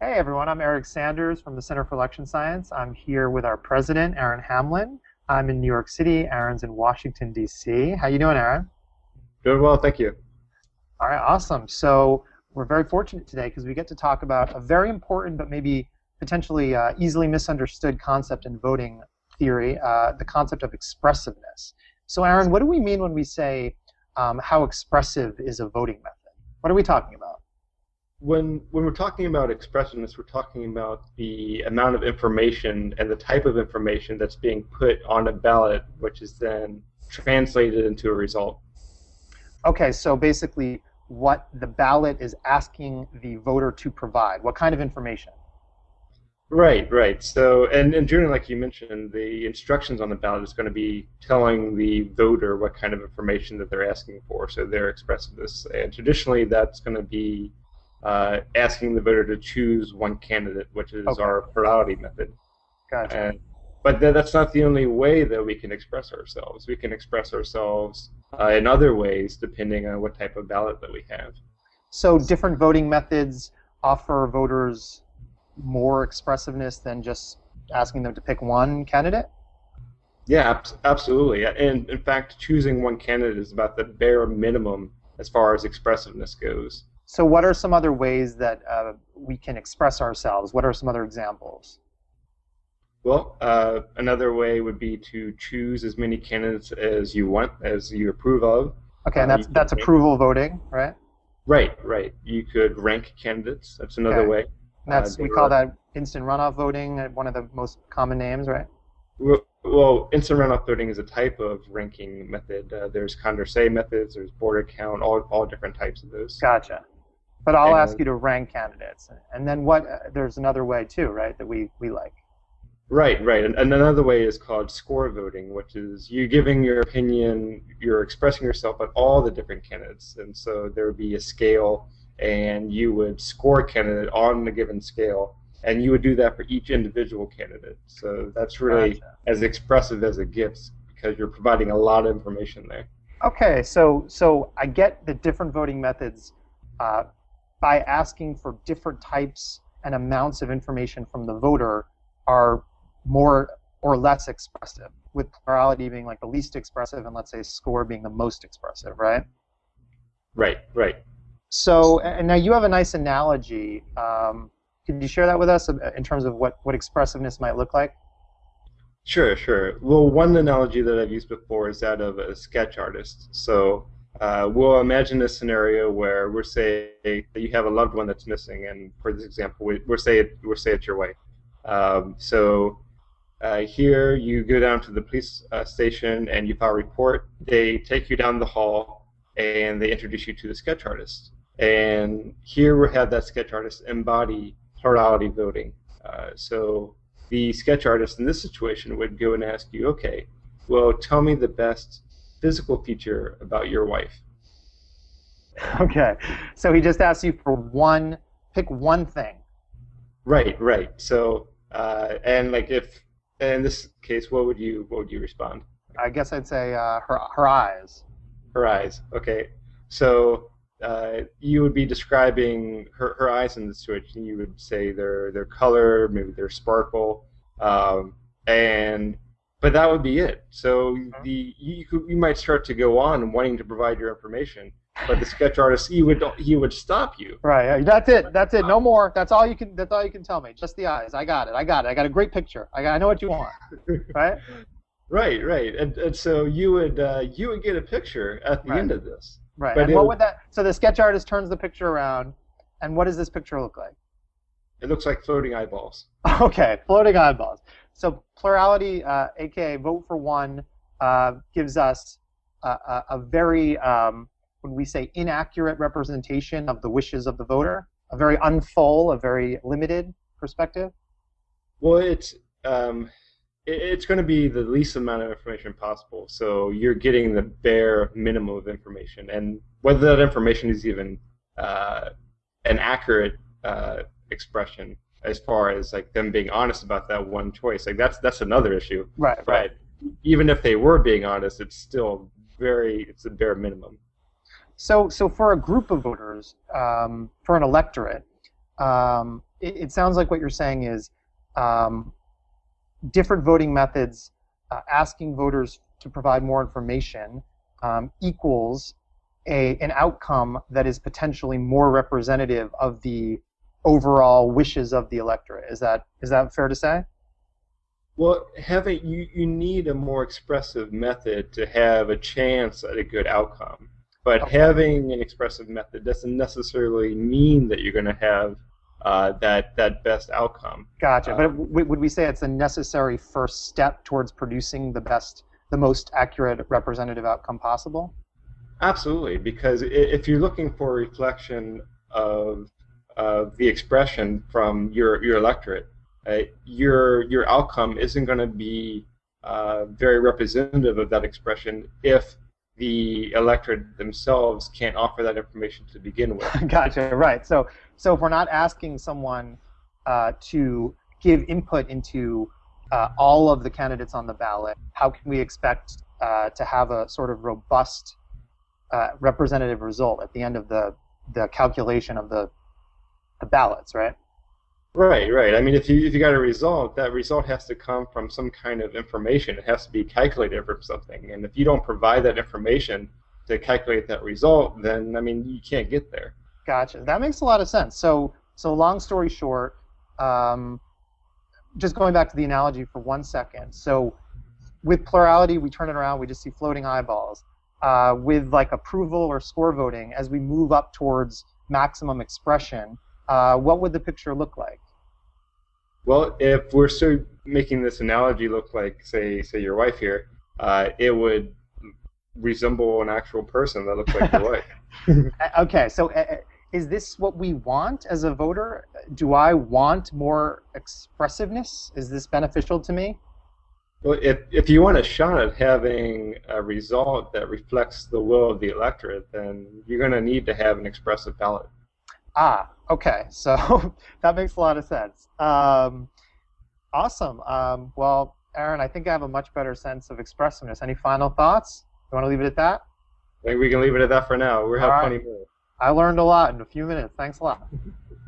Hey everyone, I'm Eric Sanders from the Center for Election Science. I'm here with our president, Aaron Hamlin. I'm in New York City. Aaron's in Washington, D.C. How you doing, Aaron? Doing well, thank you. All right, awesome. So we're very fortunate today because we get to talk about a very important but maybe potentially uh, easily misunderstood concept in voting theory, uh, the concept of expressiveness. So Aaron, what do we mean when we say um, how expressive is a voting method? What are we talking about? When, when we're talking about expressiveness, we're talking about the amount of information and the type of information that's being put on a ballot, which is then translated into a result. Okay, so basically what the ballot is asking the voter to provide. What kind of information? Right, right. So, and, and Julian, like you mentioned, the instructions on the ballot is going to be telling the voter what kind of information that they're asking for. So they're expressing this. And traditionally, that's going to be uh, asking the voter to choose one candidate, which is okay. our plurality method. Gotcha. And, but th that's not the only way that we can express ourselves. We can express ourselves uh, in other ways depending on what type of ballot that we have. So different voting methods offer voters more expressiveness than just asking them to pick one candidate? Yeah, ab absolutely. And in fact, choosing one candidate is about the bare minimum as far as expressiveness goes. So, what are some other ways that uh, we can express ourselves? What are some other examples? Well, uh, another way would be to choose as many candidates as you want, as you approve of. Okay, and that's uh, that's approval voting, right? Right, right. You could rank candidates. That's another okay. way. That's uh, we call that instant runoff voting, uh, one of the most common names, right? Well, well instant runoff voting is a type of ranking method. Uh, there's Condorcet methods, there's Borda count, all all different types of those. Gotcha. But I'll and, ask you to rank candidates, and then what? Uh, there's another way too, right? That we we like. Right, right. And, and, another way is called score voting, which is you giving your opinion, you're expressing yourself on all the different candidates. And so there would be a scale and you would score a candidate on a given scale, and you would do that for each individual candidate. So that's really gotcha. as expressive as it gets because you're providing a lot of information there. Okay, so so I get the different voting methods uh, by asking for different types and amounts of information from the voter are more or less expressive, with plurality being like the least expressive and let's say score being the most expressive, right? Right, right. So, and now you have a nice analogy. Um, could you share that with us in terms of what, what expressiveness might look like? Sure, sure. Well, one analogy that I've used before is that of a sketch artist. So uh, we'll imagine a scenario where we're say you have a loved one that's missing, and for this example, we, we're say it, we're say it's your wife. Um, so uh, here you go down to the police uh, station and you file a report. They take you down the hall and they introduce you to the sketch artist. And here we have that sketch artist embody plurality voting. Uh, so the sketch artist in this situation would go and ask you, okay, well, tell me the best physical feature about your wife. Okay, so he just asks you for one, pick one thing. Right, right. So, uh, and like if in this case, what would you what would you respond? I guess I'd say uh, her her eyes. Her eyes. Okay. So uh, you would be describing her, her eyes in the situation. You would say their their color, maybe their sparkle, um, and but that would be it. So mm-hmm. the you you might start to go on wanting to provide your information, but the sketch artist he would he would stop you. Right. That's it. That's it. No more. That's all you can. That's all you can tell me. Just the eyes. I got it. I got it. I got a great picture. I got. I know what you want. Right. right. Right. And and so you would uh, you would get a picture at the right. end of this. Right. But and what would that? So the sketch artist turns the picture around, and what does this picture look like? It looks like floating eyeballs. Okay, floating eyeballs. So plurality, uh, aka vote for one, uh, gives us a, a, a very, um, when we say inaccurate representation of the wishes of the voter, a very unfull, a very limited perspective. Well, it's um, it's going to be the least amount of information possible. So you're getting the bare minimum of information, and whether that information is even uh, an accurate uh, expression as far as like them being honest about that one choice, like that's that's another issue. Right. But right. Even if they were being honest, it's still very it's a bare minimum. So so for a group of voters, um, for an electorate, um, it, it sounds like what you're saying is um, different voting methods, uh, asking voters to provide more information um, equals a, an outcome that is potentially more representative of the overall wishes of the electorate. Is that is that fair to say? Well, having you, you need a more expressive method to have a chance at a good outcome. But okay. having an expressive method doesn't necessarily mean that you're going to have uh, that that best outcome. Gotcha. Uh, but would we say it's a necessary first step towards producing the best, the most accurate representative outcome possible? Absolutely, because if you're looking for a reflection of of the expression from your your electorate, uh, your your outcome isn't going to be uh, very representative of that expression if the electorate themselves can't offer that information to begin with. gotcha. Right. So, so if we're not asking someone uh, to give input into uh, all of the candidates on the ballot, how can we expect uh, to have a sort of robust uh, representative result at the end of the the calculation of the the ballots, right? Right, right. I mean, if you if you got a result, that result has to come from some kind of information. It has to be calculated from something, and if you don't provide that information to calculate that result, then I mean, you can't get there. Gotcha. That makes a lot of sense. So, so long story short, um, just going back to the analogy for one second. So, with plurality, we turn it around, we just see floating eyeballs. Uh, with like approval or score voting, as we move up towards maximum expression, uh, what would the picture look like? Well, if we're still making this analogy look like, say, say your wife here, uh, it would resemble an actual person that looks like your wife. Uh, okay, so uh, is this what we want as a voter? Do I want more expressiveness? Is this beneficial to me? Well, if, if you want a shot at having a result that reflects the will of the electorate, then you're going to need to have an expressive ballot. Ah, okay. So that makes a lot of sense. Um, awesome. Um, well, Aaron, I think I have a much better sense of expressiveness. Any final thoughts? You want to leave it at that? I think we can leave it at that for now. We have right. plenty more. I learned a lot in a few minutes. Thanks a lot.